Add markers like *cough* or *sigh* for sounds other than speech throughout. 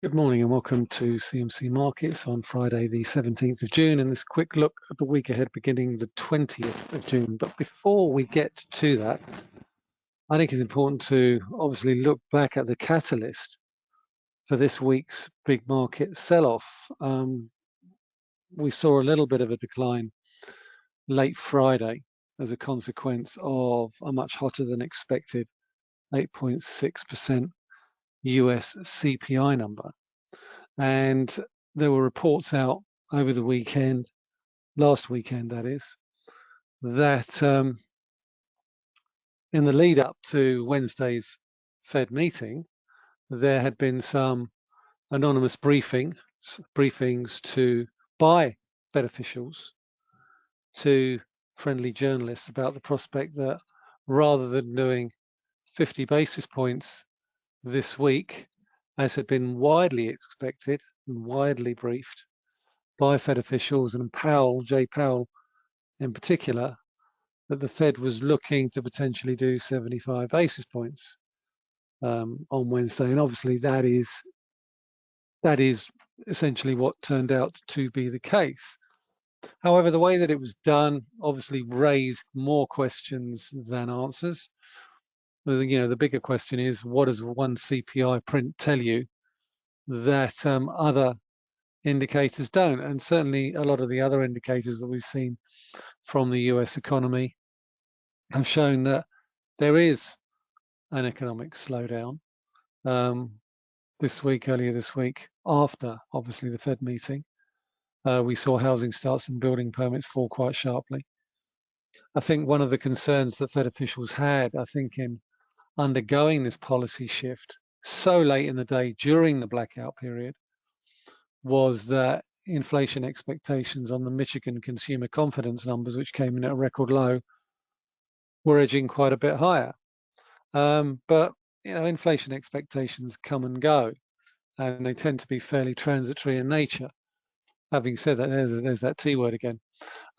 Good morning and welcome to CMC Markets on Friday, the 17th of June, and this quick look at the week ahead beginning the 20th of June. But before we get to that, I think it's important to obviously look back at the catalyst for this week's big market sell-off. Um, we saw a little bit of a decline late Friday as a consequence of a much hotter than expected 8.6% US CPI number. And there were reports out over the weekend, last weekend that is, that um, in the lead up to Wednesday's Fed meeting, there had been some anonymous briefing, briefings to by Fed officials to friendly journalists about the prospect that rather than doing 50 basis points this week, as had been widely expected and widely briefed by Fed officials and Powell, Jay Powell in particular, that the Fed was looking to potentially do 75 basis points um, on Wednesday, and obviously that is that is essentially what turned out to be the case. However, the way that it was done obviously raised more questions than answers you know, the bigger question is what does one CPI print tell you that um, other indicators don't? And certainly a lot of the other indicators that we've seen from the US economy have shown that there is an economic slowdown. Um, this week, earlier this week, after obviously the Fed meeting, uh, we saw housing starts and building permits fall quite sharply. I think one of the concerns that Fed officials had, I think in undergoing this policy shift so late in the day during the blackout period was that inflation expectations on the Michigan consumer confidence numbers, which came in at a record low, were edging quite a bit higher. Um, but you know, inflation expectations come and go, and they tend to be fairly transitory in nature. Having said that, there's that T word again.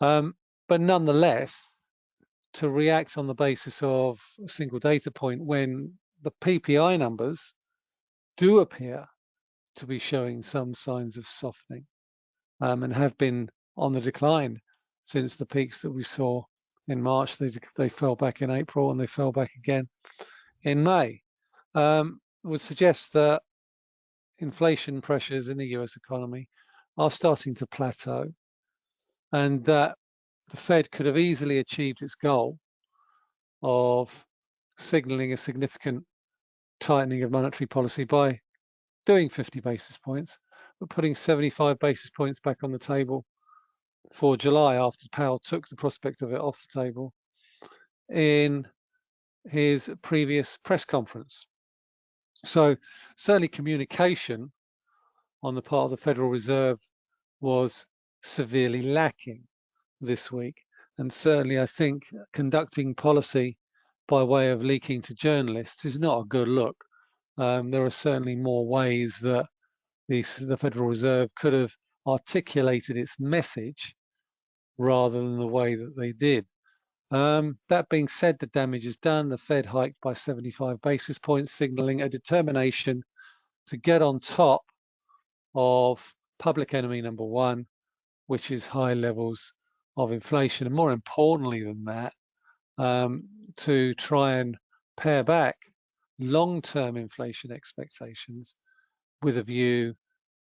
Um, but nonetheless, to react on the basis of a single data point when the PPI numbers do appear to be showing some signs of softening um, and have been on the decline since the peaks that we saw in March. They, they fell back in April and they fell back again in May. Um, would suggest that inflation pressures in the US economy are starting to plateau and that the Fed could have easily achieved its goal of signaling a significant tightening of monetary policy by doing 50 basis points, but putting 75 basis points back on the table for July after Powell took the prospect of it off the table in his previous press conference. So certainly communication on the part of the Federal Reserve was severely lacking this week. And certainly, I think conducting policy by way of leaking to journalists is not a good look. Um, there are certainly more ways that the, the Federal Reserve could have articulated its message rather than the way that they did. Um, that being said, the damage is done. The Fed hiked by 75 basis points, signaling a determination to get on top of public enemy number one, which is high levels of inflation, and more importantly than that, um, to try and pare back long-term inflation expectations with a view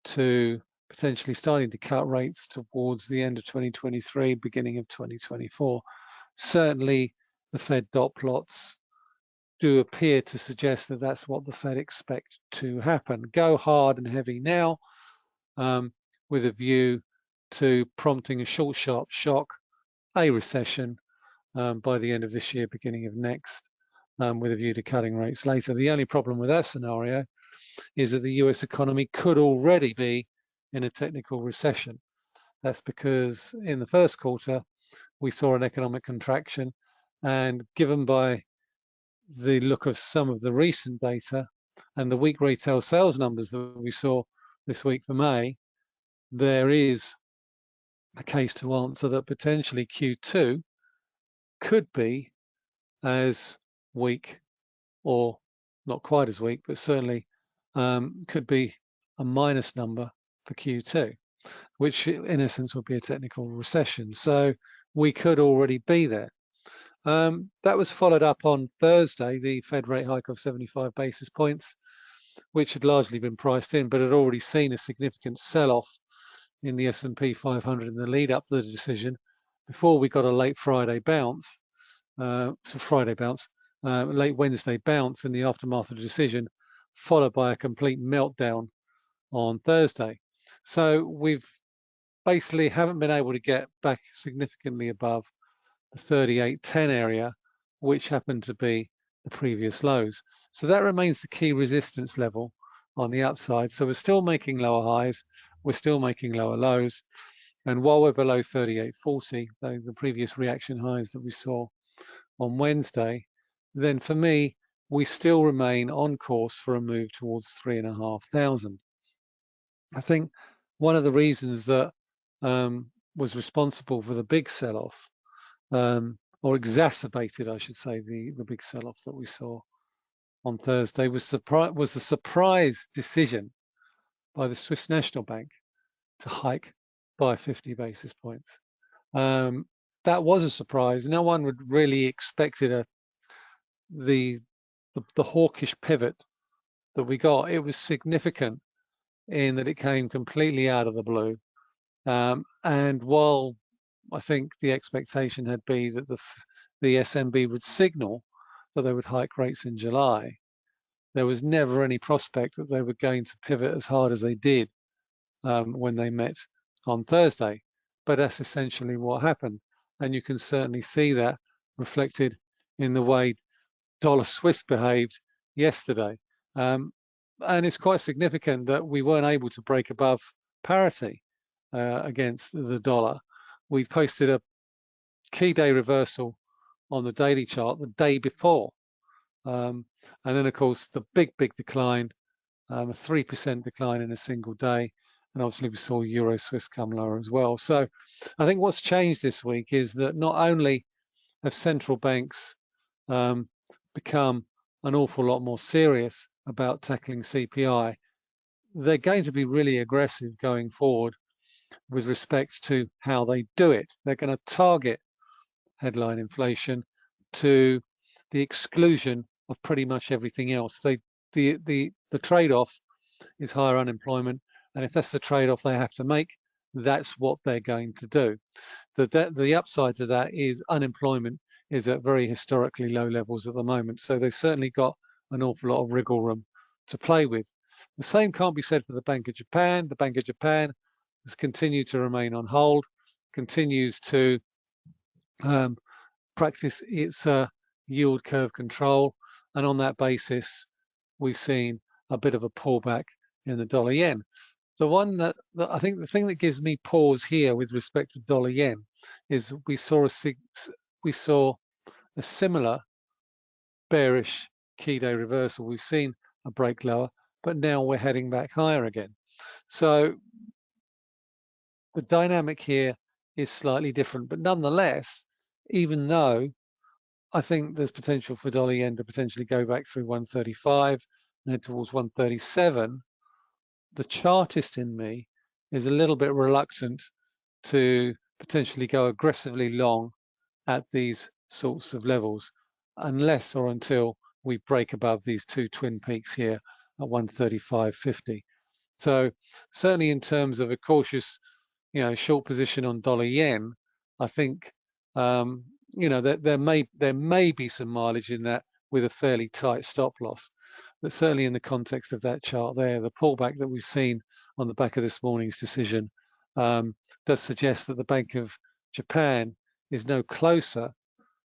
to potentially starting to cut rates towards the end of 2023, beginning of 2024. Certainly, the Fed dot plots do appear to suggest that that's what the Fed expect to happen. Go hard and heavy now um, with a view to prompting a short, sharp shock, a recession um, by the end of this year, beginning of next, um, with a view to cutting rates later. The only problem with that scenario is that the US economy could already be in a technical recession. That's because in the first quarter, we saw an economic contraction and given by the look of some of the recent data and the weak retail sales numbers that we saw this week for May, there is a case to answer that potentially Q2 could be as weak or not quite as weak, but certainly um, could be a minus number for Q2, which in essence would be a technical recession. So we could already be there. Um, that was followed up on Thursday, the Fed rate hike of 75 basis points, which had largely been priced in, but had already seen a significant sell-off in the S&P 500 in the lead up to the decision before we got a late Friday bounce, uh, so Friday bounce, uh, late Wednesday bounce in the aftermath of the decision, followed by a complete meltdown on Thursday. So we've basically haven't been able to get back significantly above the 38.10 area, which happened to be the previous lows. So that remains the key resistance level on the upside. So we're still making lower highs, we're still making lower lows. And while we're below 38.40, though the previous reaction highs that we saw on Wednesday, then for me, we still remain on course for a move towards three and a half thousand. I think one of the reasons that um, was responsible for the big sell-off, um, or exacerbated, I should say, the the big sell-off that we saw on Thursday was was the surprise decision by the Swiss National Bank to hike by 50 basis points. Um, that was a surprise. No one would really expected a the, the the hawkish pivot that we got. It was significant in that it came completely out of the blue. Um, and while I think the expectation had been that the the SNB would signal that they would hike rates in July, there was never any prospect that they were going to pivot as hard as they did um, when they met on Thursday. But that's essentially what happened. And you can certainly see that reflected in the way dollar Swiss behaved yesterday. Um, and it's quite significant that we weren't able to break above parity uh, against the dollar. We posted a key day reversal on the daily chart the day before. Um, and then, of course, the big, big decline, um, a 3% decline in a single day. And obviously, we saw Euro Swiss come lower as well. So I think what's changed this week is that not only have central banks um, become an awful lot more serious about tackling CPI, they're going to be really aggressive going forward with respect to how they do it. They're going to target headline inflation to the exclusion of pretty much everything else. They, the the the trade-off is higher unemployment, and if that's the trade-off they have to make, that's what they're going to do. The the upside to that is unemployment is at very historically low levels at the moment. So they've certainly got an awful lot of wriggle room to play with. The same can't be said for the Bank of Japan. The Bank of Japan has continued to remain on hold, continues to um, practice its uh, yield curve control. And on that basis, we've seen a bit of a pullback in the dollar yen. The one that, that, I think the thing that gives me pause here with respect to dollar yen is we saw a we saw a similar bearish key day reversal. We've seen a break lower, but now we're heading back higher again. So the dynamic here is slightly different, but nonetheless, even though I think there's potential for dollar yen to potentially go back through 135 and head towards 137, the chartist in me is a little bit reluctant to potentially go aggressively long at these sorts of levels unless or until we break above these two twin peaks here at 135.50. So certainly in terms of a cautious, you know, short position on dollar yen, I think, um, you know, there, there may there may be some mileage in that with a fairly tight stop loss. But certainly in the context of that chart there, the pullback that we've seen on the back of this morning's decision um, does suggest that the Bank of Japan is no closer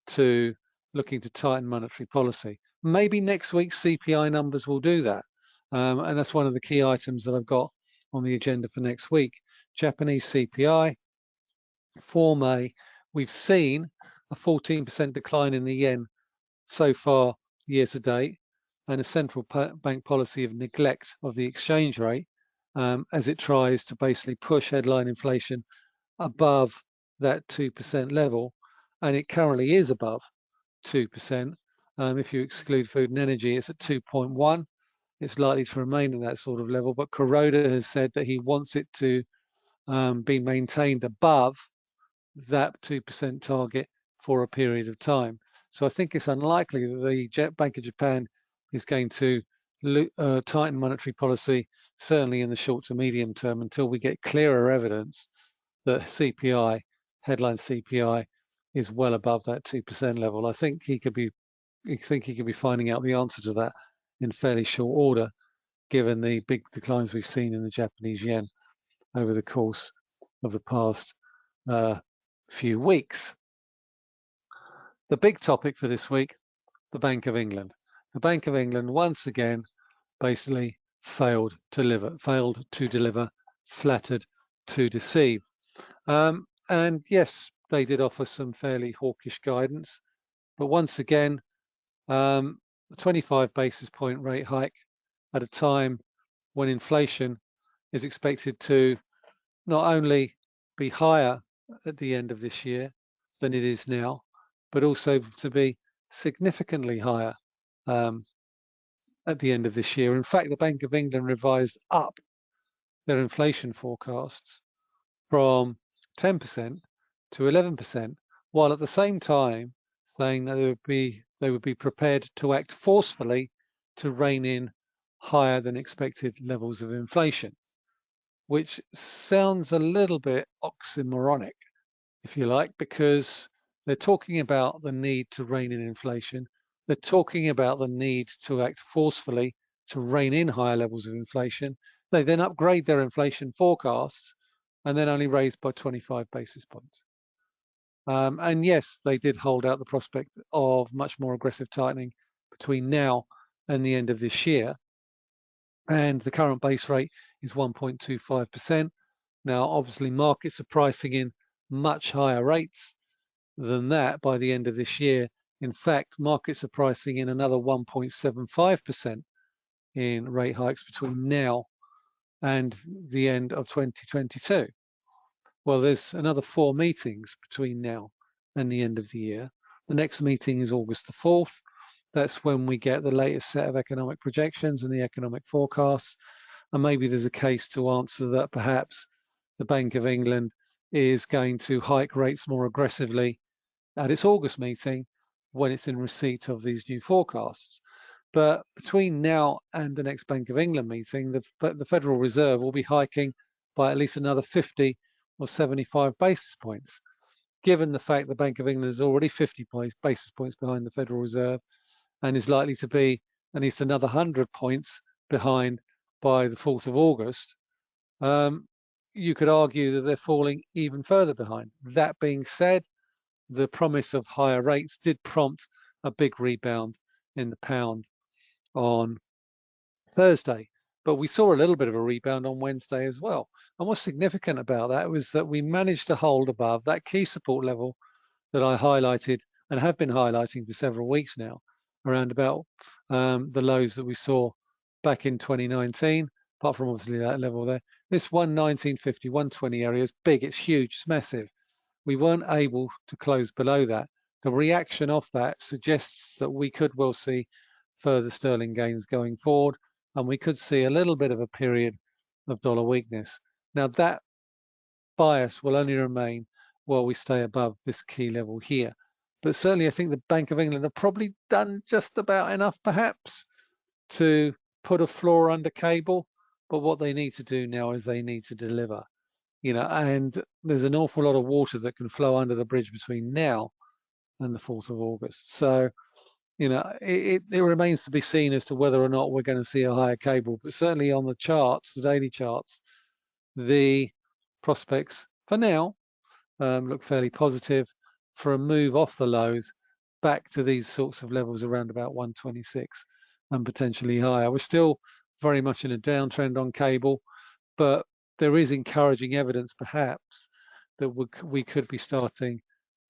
to looking to tighten monetary policy. Maybe next week's CPI numbers will do that. Um, and that's one of the key items that I've got on the agenda for next week. Japanese CPI for May, we've seen a 14% decline in the yen so far year to date and a central bank policy of neglect of the exchange rate um, as it tries to basically push headline inflation above that 2% level. And it currently is above 2%. Um, if you exclude food and energy, it's at 2.1. it's likely to remain in that sort of level. But Kuroda has said that he wants it to um, be maintained above that 2% target for a period of time. So I think it's unlikely that the Bank of Japan is going to uh, tighten monetary policy, certainly in the short to medium term, until we get clearer evidence that CPI, headline CPI, is well above that 2% level. I think he could be, I think he could be finding out the answer to that in fairly short order, given the big declines we've seen in the Japanese yen over the course of the past uh, few weeks. The big topic for this week, the Bank of England. The Bank of England once again basically failed to deliver, failed to deliver, flattered to deceive. Um, and yes, they did offer some fairly hawkish guidance, but once again, um, the 25 basis point rate hike at a time when inflation is expected to not only be higher at the end of this year than it is now, but also to be significantly higher um, at the end of this year. In fact, the Bank of England revised up their inflation forecasts from 10% to 11%, while at the same time saying that they would be they would be prepared to act forcefully to rein in higher than expected levels of inflation, which sounds a little bit oxymoronic, if you like, because they're talking about the need to rein in inflation. They're talking about the need to act forcefully to rein in higher levels of inflation. They then upgrade their inflation forecasts and then only raise by 25 basis points. Um, and yes, they did hold out the prospect of much more aggressive tightening between now and the end of this year. And the current base rate is 1.25%. Now, obviously, markets are pricing in much higher rates than that by the end of this year. In fact, markets are pricing in another 1.75% in rate hikes between now and the end of 2022. Well, there's another four meetings between now and the end of the year. The next meeting is August the 4th. That's when we get the latest set of economic projections and the economic forecasts. And maybe there's a case to answer that perhaps the Bank of England is going to hike rates more aggressively at its August meeting when it's in receipt of these new forecasts. But between now and the next Bank of England meeting, the, the Federal Reserve will be hiking by at least another 50 or 75 basis points, given the fact the Bank of England is already 50 basis points behind the Federal Reserve and is likely to be at least another 100 points behind by the 4th of August, um, you could argue that they're falling even further behind. That being said, the promise of higher rates did prompt a big rebound in the pound on Thursday. But we saw a little bit of a rebound on Wednesday as well. And what's significant about that was that we managed to hold above that key support level that I highlighted and have been highlighting for several weeks now, around about um, the lows that we saw back in 2019, apart from obviously that level there. This 119.50, 120 area is big, it's huge, it's massive. We weren't able to close below that. The reaction of that suggests that we could well see further sterling gains going forward and we could see a little bit of a period of dollar weakness. Now that bias will only remain while we stay above this key level here. But certainly I think the Bank of England have probably done just about enough perhaps to put a floor under cable. But what they need to do now is they need to deliver, you know, and there's an awful lot of water that can flow under the bridge between now and the 4th of August. So you know, it, it, remains to be seen as to whether or not we're going to see a higher cable. But certainly on the charts, the daily charts, the prospects for now um, look fairly positive for a move off the lows back to these sorts of levels around about 126 and potentially higher. We're still very much in a downtrend on cable, but there is encouraging evidence perhaps that we, could be starting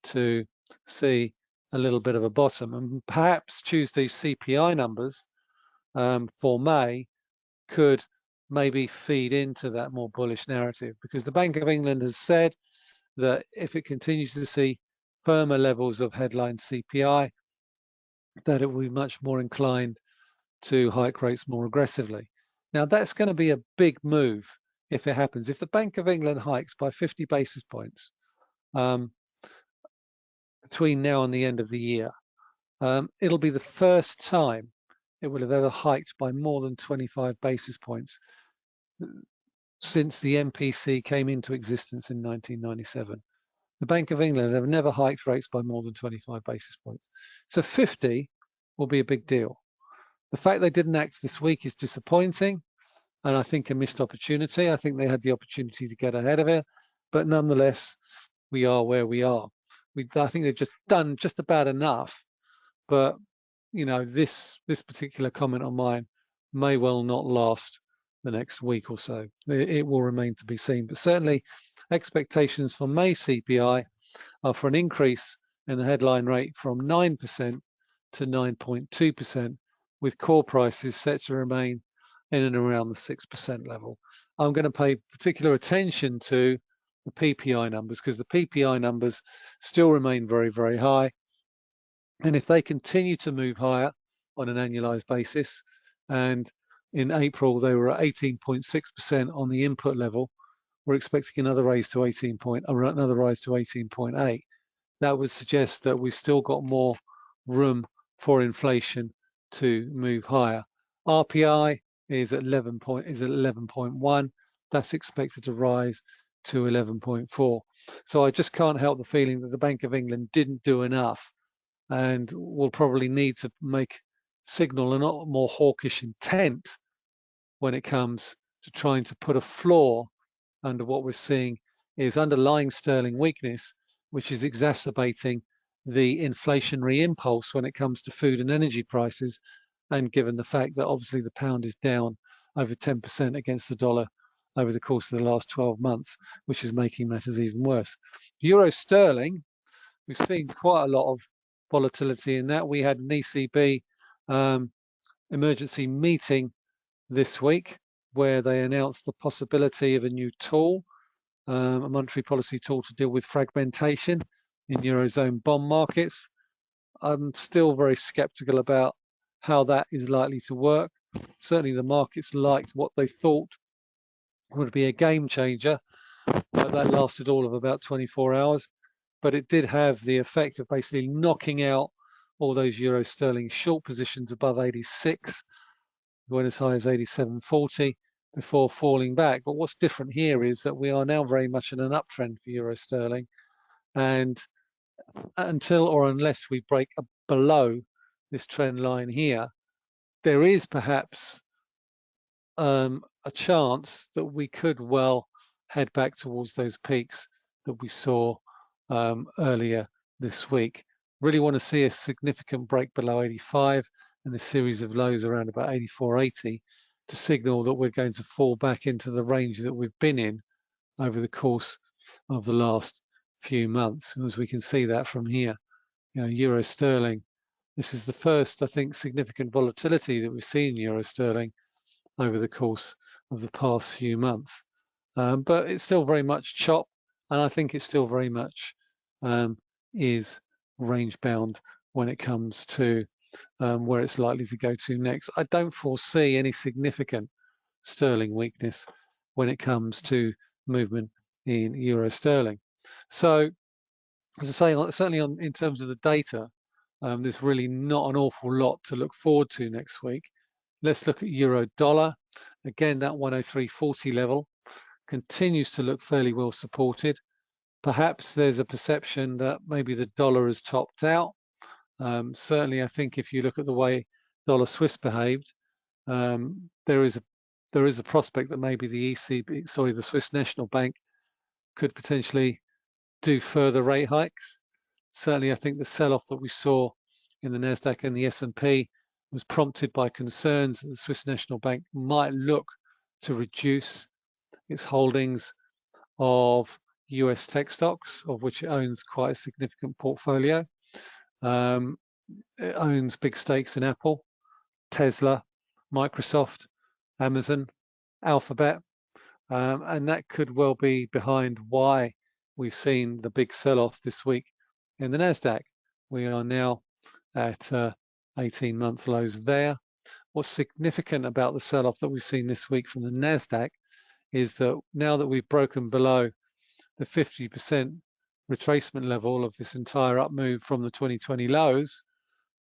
to see a little bit of a bottom and perhaps Tuesday's CPI numbers um, for May could maybe feed into that more bullish narrative because the Bank of England has said that if it continues to see firmer levels of headline CPI, that it will be much more inclined to hike rates more aggressively. Now that's going to be a big move if it happens. If the Bank of England hikes by 50 basis points um, between now and the end of the year, um, it'll be the first time it will have ever hiked by more than 25 basis points since the MPC came into existence in 1997. The Bank of England have never hiked rates by more than 25 basis points. So 50 will be a big deal. The fact they didn't act this week is disappointing and I think a missed opportunity. I think they had the opportunity to get ahead of it, but nonetheless, we are where we are. We, I think they've just done just about enough, but you know, this this particular comment on mine may well not last the next week or so. It, it will remain to be seen, but certainly expectations for May CPI are for an increase in the headline rate from 9% to 9.2%, with core prices set to remain in and around the 6% level. I'm going to pay particular attention to the PPI numbers because the PPI numbers still remain very, very high. And if they continue to move higher on an annualized basis, and in April they were at 18.6% on the input level, we're expecting another raise to 18 point, another rise to 18.8. That would suggest that we've still got more room for inflation to move higher. RPI is 11 point is 11.1. That's expected to rise to 11.4. So I just can't help the feeling that the Bank of England didn't do enough and will probably need to make signal a lot more hawkish intent when it comes to trying to put a floor under what we're seeing is underlying sterling weakness, which is exacerbating the inflationary impulse when it comes to food and energy prices and given the fact that obviously the pound is down over 10% against the dollar over the course of the last 12 months, which is making matters even worse. Euro sterling, we've seen quite a lot of volatility in that. We had an ECB um, emergency meeting this week where they announced the possibility of a new tool, um, a monetary policy tool to deal with fragmentation in Eurozone bond markets. I'm still very skeptical about how that is likely to work. Certainly the markets liked what they thought would be a game changer. That lasted all of about 24 hours. But it did have the effect of basically knocking out all those euro sterling short positions above 86, went as high as 87.40 before falling back. But what's different here is that we are now very much in an uptrend for euro sterling. And until or unless we break below this trend line here, there is perhaps um, a chance that we could well head back towards those peaks that we saw um, earlier this week. Really want to see a significant break below 85 and a series of lows around about 84.80 to signal that we're going to fall back into the range that we've been in over the course of the last few months. As we can see that from here, you know, euro sterling this is the first, I think, significant volatility that we've seen in euro sterling over the course of the past few months. Um, but it's still very much chop, and I think it still very much um, is range bound when it comes to um, where it's likely to go to next. I don't foresee any significant sterling weakness when it comes to movement in euro sterling. So, as I say, certainly on, in terms of the data, um, there's really not an awful lot to look forward to next week. Let's look at euro dollar. Again, that 103.40 level continues to look fairly well supported. Perhaps there's a perception that maybe the dollar has topped out. Um, certainly, I think if you look at the way dollar Swiss behaved, um, there is a there is a prospect that maybe the ECB, sorry, the Swiss National Bank could potentially do further rate hikes certainly I think the sell-off that we saw in the Nasdaq and the S&P was prompted by concerns that the Swiss National Bank might look to reduce its holdings of US tech stocks, of which it owns quite a significant portfolio. Um, it owns big stakes in Apple, Tesla, Microsoft, Amazon, Alphabet, um, and that could well be behind why we've seen the big sell-off this week in the NASDAQ. We are now at uh, 18 month lows there. What's significant about the sell-off that we've seen this week from the Nasdaq is that now that we've broken below the 50% retracement level of this entire up move from the 2020 lows,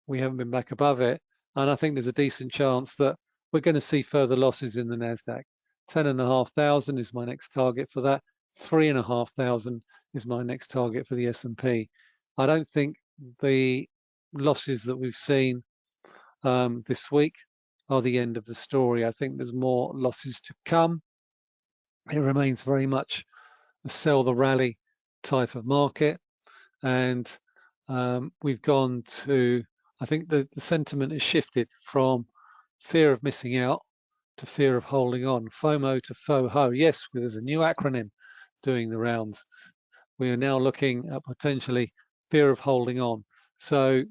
we haven't been back above it. And I think there's a decent chance that we're going to see further losses in the Nasdaq. 10,500 is my next target for that. 3,500 is my next target for the S&P. I don't think the losses that we've seen um, this week are the end of the story. I think there's more losses to come. It remains very much a sell the rally type of market. And um, we've gone to, I think the, the sentiment has shifted from fear of missing out to fear of holding on, FOMO to FOHO. Yes, there's a new acronym doing the rounds. We are now looking at potentially fear of holding on. So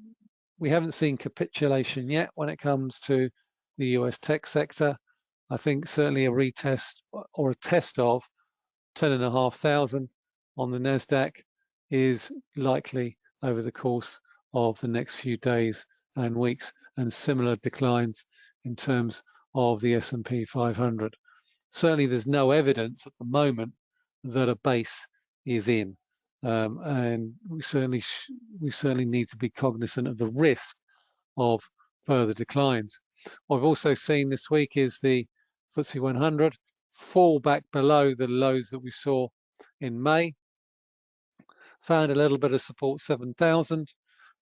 we haven't seen capitulation yet when it comes to the US tech sector. I think certainly a retest or a test of 10,500 on the NASDAQ is likely over the course of the next few days and weeks and similar declines in terms of the S&P 500. Certainly there's no evidence at the moment that a base is in. Um, and we certainly we certainly need to be cognizant of the risk of further declines. What I've also seen this week is the FTSE 100 fall back below the lows that we saw in May. Found a little bit of support 7,000.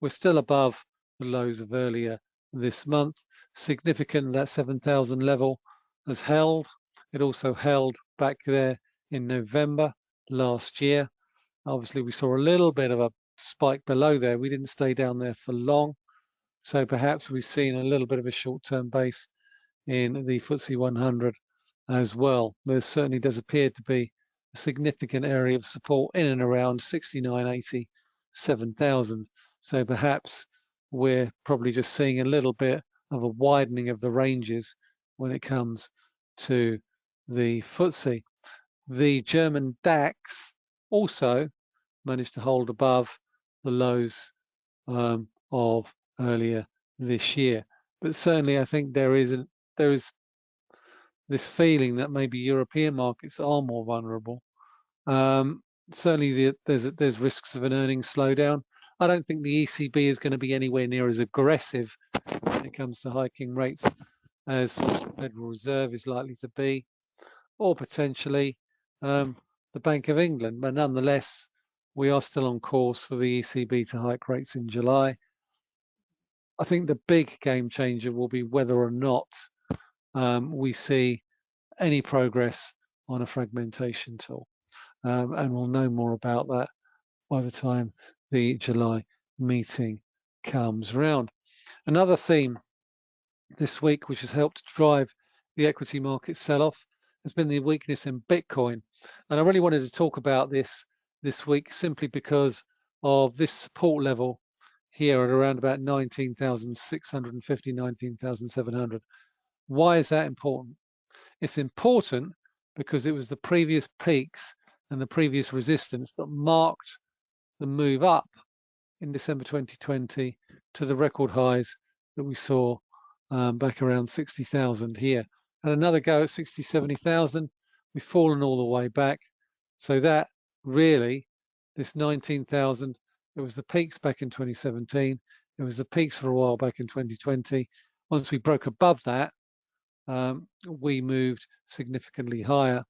We're still above the lows of earlier this month. Significant that 7,000 level has held. It also held back there in November last year. Obviously, we saw a little bit of a spike below there. We didn't stay down there for long. So perhaps we've seen a little bit of a short-term base in the FTSE 100 as well. There certainly does appear to be a significant area of support in and around 69.80, 7,000. So perhaps we're probably just seeing a little bit of a widening of the ranges when it comes to the FTSE. The German DAX also managed to hold above the lows um, of earlier this year. But certainly, I think there is a, there is this feeling that maybe European markets are more vulnerable. Um, certainly, the, there's there's risks of an earnings slowdown. I don't think the ECB is going to be anywhere near as aggressive when it comes to hiking rates as the Federal Reserve is likely to be, or potentially um, the Bank of England. But nonetheless, we are still on course for the ECB to hike rates in July. I think the big game changer will be whether or not um, we see any progress on a fragmentation tool. Um, and we'll know more about that by the time the July meeting comes round. Another theme this week, which has helped drive the equity market sell-off, has been the weakness in Bitcoin. And I really wanted to talk about this this week simply because of this support level here at around about 19,650, 19,700. Why is that important? It's important because it was the previous peaks and the previous resistance that marked the move up in December 2020 to the record highs that we saw um, back around 60,000 here. And another go at 60, 70,000, we've fallen all the way back. So that really, this 19,000, it was the peaks back in 2017. It was the peaks for a while back in 2020. Once we broke above that, um, we moved significantly higher.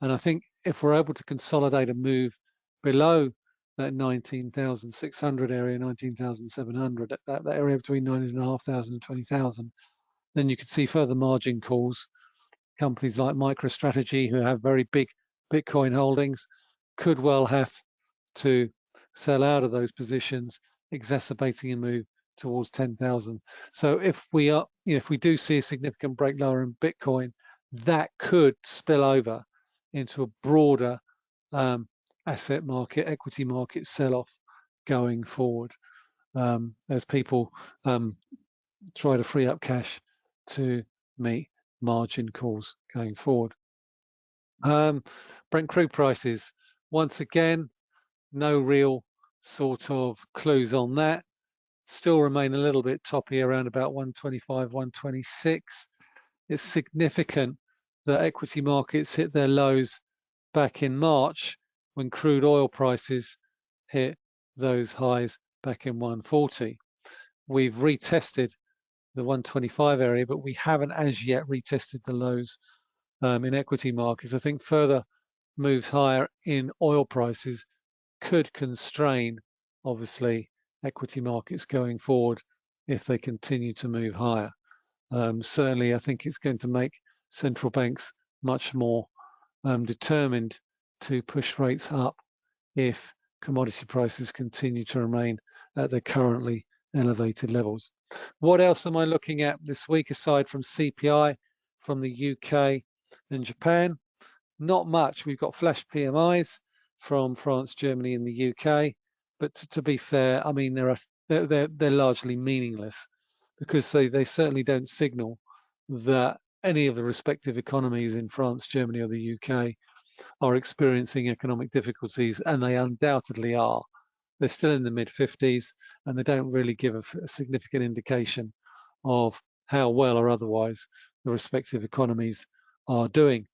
And I think if we're able to consolidate a move below that 19,600 area, 19,700, that, that area between 9,500 and 20,000, then you could see further margin calls. Companies like MicroStrategy, who have very big Bitcoin holdings, could well have to sell out of those positions, exacerbating a move towards 10,000. So if we are, you know, if we do see a significant break lower in Bitcoin, that could spill over into a broader um, asset market, equity market sell-off going forward um, as people um, try to free up cash to meet margin calls going forward. Um, Brent crude prices, once again, no real sort of clues on that. still remain a little bit toppy around about 125, 126. It's significant that equity markets hit their lows back in March when crude oil prices hit those highs back in 140. We've retested the 125 area, but we haven't as yet retested the lows um, in equity markets. I think further moves higher in oil prices could constrain, obviously, equity markets going forward if they continue to move higher. Um, certainly, I think it's going to make central banks much more um, determined to push rates up if commodity prices continue to remain at their currently elevated levels. What else am I looking at this week aside from CPI from the UK and Japan? Not much. We've got flash PMIs from France, Germany, and the UK. But to, to be fair, I mean, they're, they're, they're, they're largely meaningless because they, they certainly don't signal that any of the respective economies in France, Germany, or the UK are experiencing economic difficulties, and they undoubtedly are. They're still in the mid 50s, and they don't really give a, a significant indication of how well or otherwise the respective economies are doing.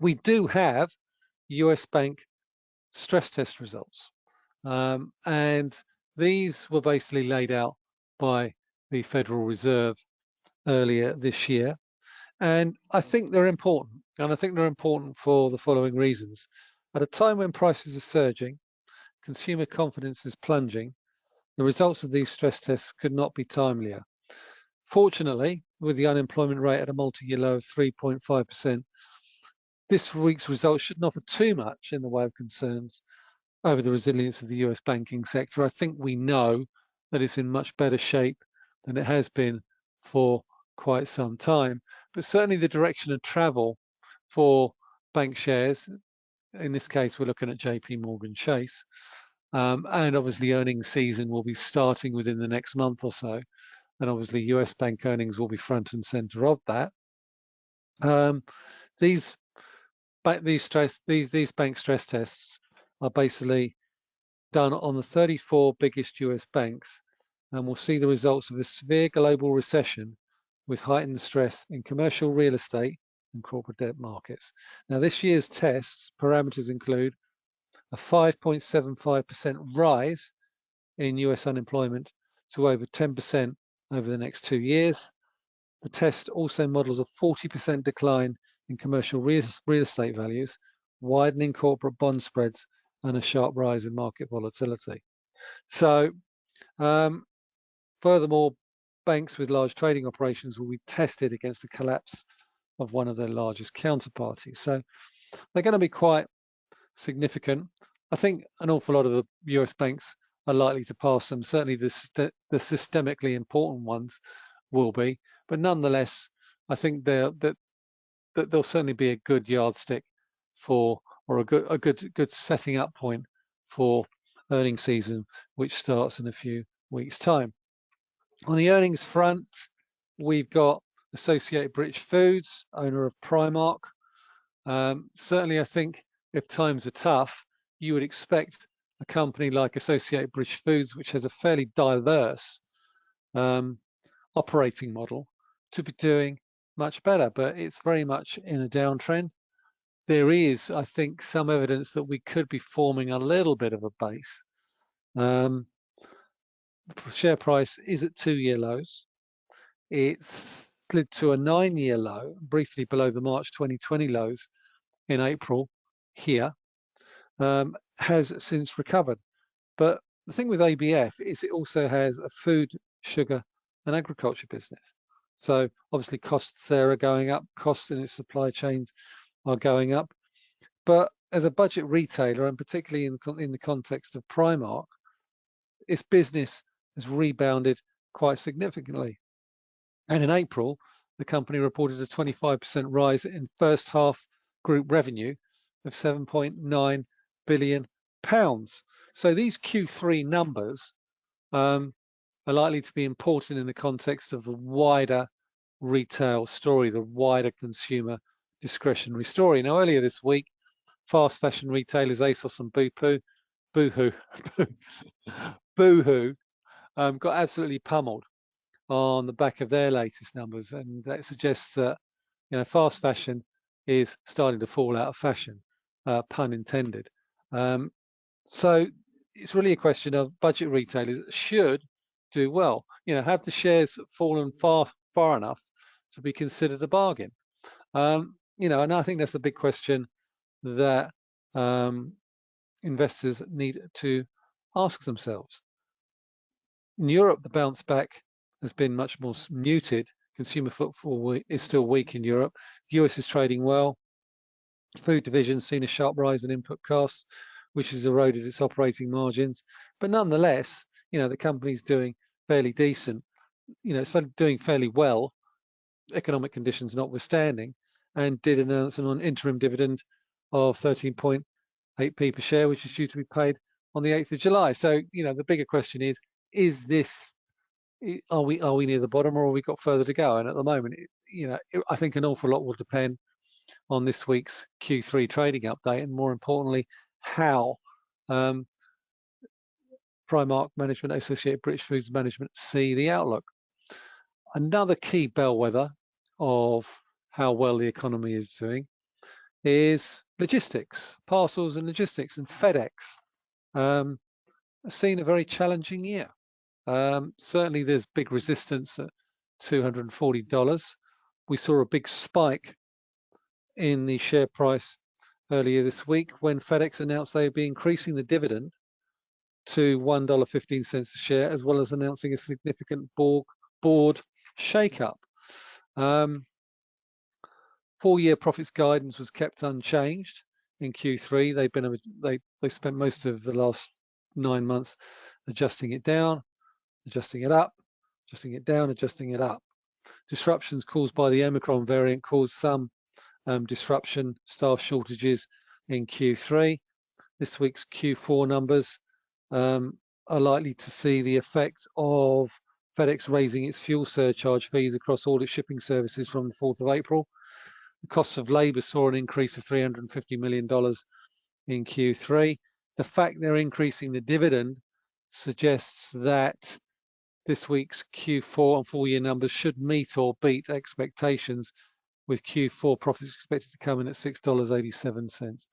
We do have US bank stress test results, um, and these were basically laid out by the Federal Reserve earlier this year. And I think they're important. And I think they're important for the following reasons. At a time when prices are surging, consumer confidence is plunging, the results of these stress tests could not be timelier. Fortunately, with the unemployment rate at a multi-year low of 3.5%, this week's results shouldn't offer too much in the way of concerns over the resilience of the US banking sector. I think we know that it's in much better shape than it has been for quite some time. But certainly the direction of travel for bank shares, in this case, we're looking at JP Morgan Chase, um, and obviously earnings season will be starting within the next month or so. And obviously US bank earnings will be front and center of that. Um, these these stress these these bank stress tests are basically done on the 34 biggest US banks and we'll see the results of a severe global recession with heightened stress in commercial real estate and corporate debt markets. Now, this year's tests parameters include a 5.75% rise in US unemployment to over 10% over the next two years. The test also models a 40% decline in commercial real estate values, widening corporate bond spreads, and a sharp rise in market volatility. So um, Furthermore, banks with large trading operations will be tested against the collapse of one of their largest counterparties. So they're going to be quite significant. I think an awful lot of the US banks are likely to pass them. Certainly the, the systemically important ones will be, but nonetheless, I think that, that they'll certainly be a good yardstick for, or a good, a good, good setting up point for earning season, which starts in a few weeks time. On the earnings front, we've got Associated British Foods, owner of Primark. Um, certainly, I think if times are tough, you would expect a company like Associated British Foods, which has a fairly diverse um, operating model, to be doing much better, but it's very much in a downtrend. There is, I think, some evidence that we could be forming a little bit of a base. Um, share price is at two-year lows. It's slid to a nine-year low, briefly below the March 2020 lows in April here, um, has since recovered. But the thing with ABF is it also has a food, sugar, and agriculture business. So obviously costs there are going up, costs in its supply chains are going up. But as a budget retailer, and particularly in, in the context of Primark, its business has rebounded quite significantly. And in April, the company reported a 25% rise in first half group revenue of 7.9 billion pounds. So these Q3 numbers um, are likely to be important in the context of the wider retail story, the wider consumer discretionary story. Now, earlier this week, fast fashion retailers ASOS and Boohoo, Boohoo, *laughs* Boohoo um, got absolutely pummeled on the back of their latest numbers, and that suggests that you know fast fashion is starting to fall out of fashion, uh, pun intended. Um, so it's really a question of budget retailers should do well. You know, have the shares fallen far far enough to be considered a bargain? Um, you know, and I think that's the big question that um, investors need to ask themselves. In Europe, the bounce back has been much more muted. Consumer footfall is still weak in Europe. US is trading well. Food division seen a sharp rise in input costs, which has eroded its operating margins. But nonetheless, you know, the company's doing fairly decent. You know, it's doing fairly well, economic conditions notwithstanding, and did announce an interim dividend of 13.8p per share, which is due to be paid on the 8th of July. So, you know, the bigger question is, is this, are we are we near the bottom or have we got further to go? And at the moment, you know, I think an awful lot will depend on this week's Q3 trading update and more importantly, how um, Primark Management, Associated British Foods Management see the outlook. Another key bellwether of how well the economy is doing is logistics, parcels and logistics, and FedEx um, seen a very challenging year. Um, certainly, there's big resistance at $240. We saw a big spike in the share price earlier this week when FedEx announced they would be increasing the dividend to $1.15 a share, as well as announcing a significant board, board shakeup. Um, Full-year profits guidance was kept unchanged in Q3. They've been they they spent most of the last nine months adjusting it down, adjusting it up, adjusting it down, adjusting it up. Disruptions caused by the Omicron variant caused some um, disruption, staff shortages in Q3. This week's Q4 numbers um, are likely to see the effect of FedEx raising its fuel surcharge fees across all its shipping services from the 4th of April. The costs of labour saw an increase of $350 million in Q3. The fact they're increasing the dividend suggests that this week's Q4 and full year numbers should meet or beat expectations with Q4 profits expected to come in at $6.87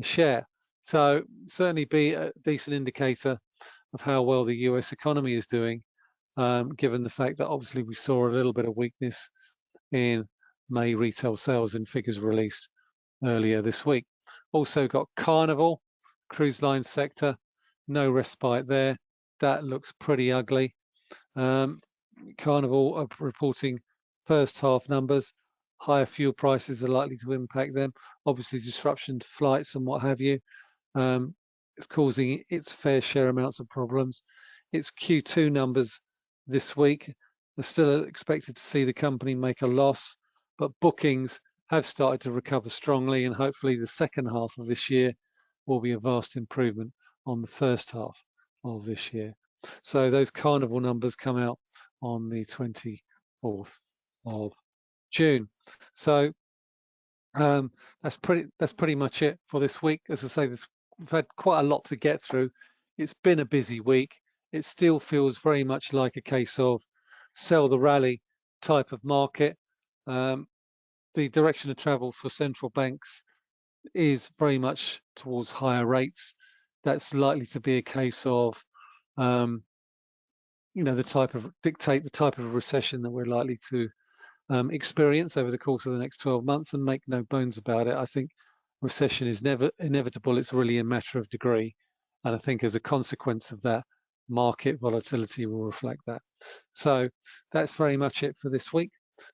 a share. So certainly be a decent indicator of how well the US economy is doing, um, given the fact that obviously we saw a little bit of weakness in May retail sales and figures released earlier this week. Also got Carnival, cruise line sector, no respite there. That looks pretty ugly. Um, Carnival are reporting first half numbers. Higher fuel prices are likely to impact them. Obviously, disruption to flights and what have you. Um, it's causing its fair share amounts of problems. Its Q2 numbers this week are still expected to see the company make a loss but bookings have started to recover strongly and hopefully the second half of this year will be a vast improvement on the first half of this year. So those carnival numbers come out on the 24th of June. So um, that's pretty that's pretty much it for this week. As I say, this, we've had quite a lot to get through. It's been a busy week. It still feels very much like a case of sell the rally type of market. Um, the direction of travel for central banks is very much towards higher rates. That's likely to be a case of, um, you know, the type of dictate the type of recession that we're likely to um, experience over the course of the next 12 months. And make no bones about it, I think recession is never inevitable. It's really a matter of degree, and I think as a consequence of that, market volatility will reflect that. So that's very much it for this week.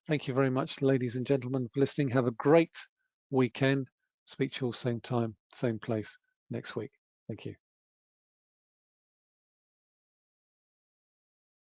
Thank you very much, ladies and gentlemen, for listening. Have a great weekend. Speak to you all same time, same place next week. Thank you.